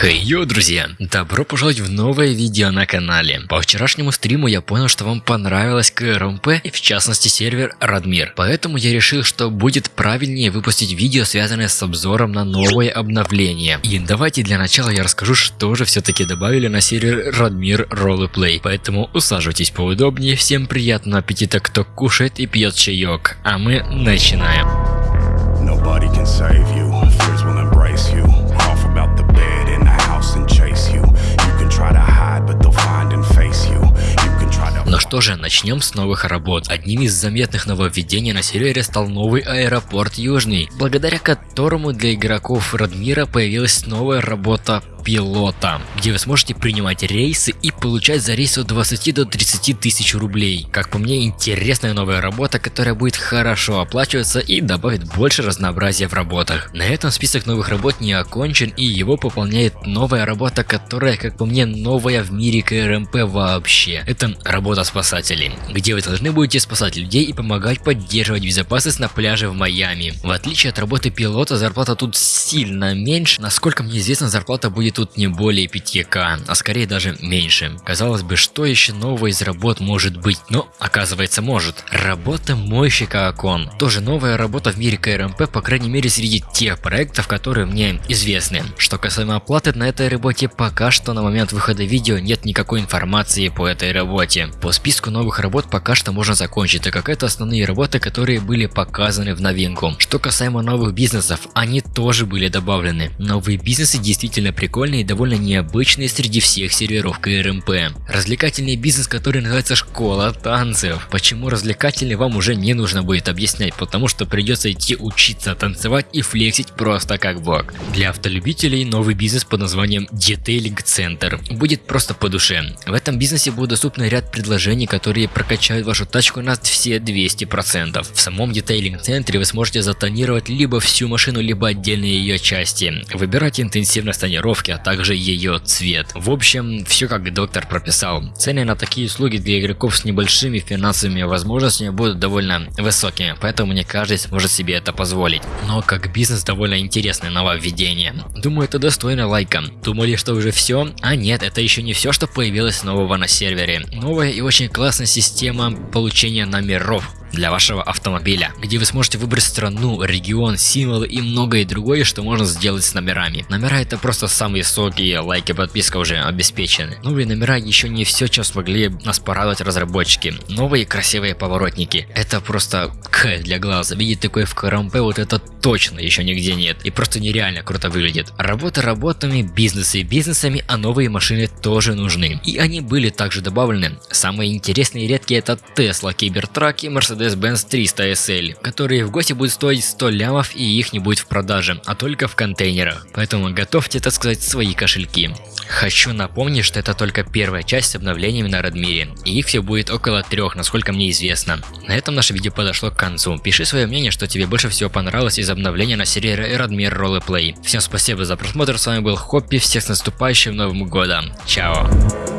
Хей, йоу, друзья! Добро пожаловать в новое видео на канале. По вчерашнему стриму я понял, что вам понравилось КРМП и в частности сервер Радмир. Поэтому я решил, что будет правильнее выпустить видео, связанное с обзором на новое обновление. И давайте для начала я расскажу, что же все-таки добавили на сервер Радмир Роллеплей. Поэтому усаживайтесь поудобнее, всем приятного аппетита, кто кушает и пьет чаек. А мы начинаем. Nobody can save you. Что же, начнем с новых работ. Одним из заметных нововведений на сервере стал новый аэропорт Южный, благодаря которому для игроков Радмира появилась новая работа пилота, где вы сможете принимать рейсы и получать за рейс от 20 до 30 тысяч рублей. Как по мне, интересная новая работа, которая будет хорошо оплачиваться и добавит больше разнообразия в работах. На этом список новых работ не окончен и его пополняет новая работа, которая, как по мне, новая в мире КРМП вообще. Это работа спасателей, где вы должны будете спасать людей и помогать поддерживать безопасность на пляже в Майами. В отличие от работы пилота, зарплата тут сильно меньше. Насколько мне известно, зарплата будет тут не более 5к, а скорее даже меньше. Казалось бы, что еще нового из работ может быть, но оказывается может. Работа мойщика окон. Тоже новая работа в мире КРМП, по крайней мере среди тех проектов, которые мне известны. Что касаемо оплаты, на этой работе пока что на момент выхода видео нет никакой информации по этой работе. По списку новых работ пока что можно закончить, так как это основные работы, которые были показаны в новинку. Что касаемо новых бизнесов, они тоже были добавлены. Новые бизнесы действительно прикольные прикольный и довольно необычный среди всех серверов КРМП. Развлекательный бизнес, который называется школа танцев. Почему развлекательный вам уже не нужно будет объяснять, потому что придется идти учиться танцевать и флексить просто как бог. Для автолюбителей новый бизнес под названием Детейлинг Центр будет просто по душе. В этом бизнесе будет доступны ряд предложений, которые прокачают вашу тачку на все 200%. В самом детейлинг центре вы сможете затонировать либо всю машину, либо отдельные ее части. Выбирайте интенсивность тонировки, а также ее цвет. В общем, все как доктор прописал. Цены на такие услуги для игроков с небольшими финансовыми возможностями будут довольно высокими, поэтому не каждый сможет себе это позволить. Но как бизнес довольно интересное нововведение. Думаю, это достойно лайка. Думали, что уже все? А нет, это еще не все, что появилось нового на сервере. Новая и очень классная система получения номеров для вашего автомобиля, где вы сможете выбрать страну, регион, символы и многое другое, что можно сделать с номерами. Номера это просто самые соки, лайки, подписка уже обеспечены. Новые номера еще не все, чем смогли нас порадовать разработчики. Новые красивые поворотники. Это просто к для глаза. Видеть такое в КРМП вот это точно еще нигде нет. И просто нереально круто выглядит. Работа работами, бизнесы бизнесами, а новые машины тоже нужны. И они были также добавлены. Самые интересные и редкие это Tesla, Cybertruck и Mercedes Mercedes-Benz 300 SL, которые в гости будут стоить 100 лямов и их не будет в продаже, а только в контейнерах. Поэтому готовьте, так сказать, свои кошельки. Хочу напомнить, что это только первая часть с обновлениями на Радмире, и их все будет около трех, насколько мне известно. На этом наше видео подошло к концу. Пиши свое мнение, что тебе больше всего понравилось из обновления на сервере Радмир Роллеплей. Всем спасибо за просмотр, с вами был Хоппи, всех с наступающим Новым Годом. Чао!